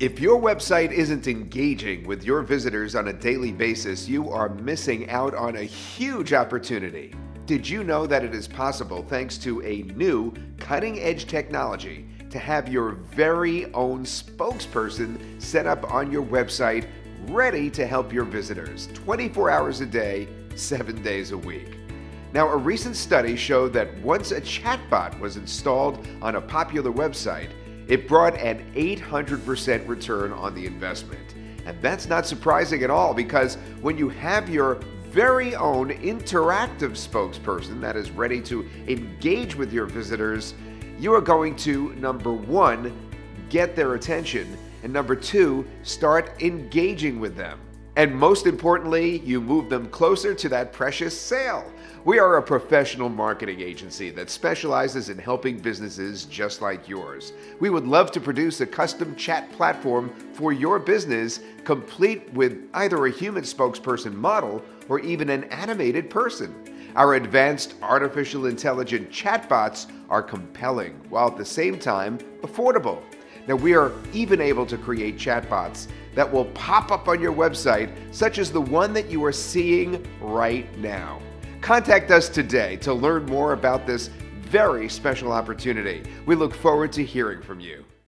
If your website isn't engaging with your visitors on a daily basis, you are missing out on a huge opportunity. Did you know that it is possible, thanks to a new cutting edge technology, to have your very own spokesperson set up on your website ready to help your visitors 24 hours a day, 7 days a week? Now, a recent study showed that once a chatbot was installed on a popular website, it brought an 800% return on the investment. And that's not surprising at all because when you have your very own interactive spokesperson that is ready to engage with your visitors, you are going to, number one, get their attention, and number two, start engaging with them. And most importantly, you move them closer to that precious sale. We are a professional marketing agency that specializes in helping businesses just like yours. We would love to produce a custom chat platform for your business, complete with either a human spokesperson model or even an animated person. Our advanced artificial intelligent chatbots are compelling while at the same time affordable. Now, we are even able to create chatbots that will pop up on your website, such as the one that you are seeing right now. Contact us today to learn more about this very special opportunity. We look forward to hearing from you.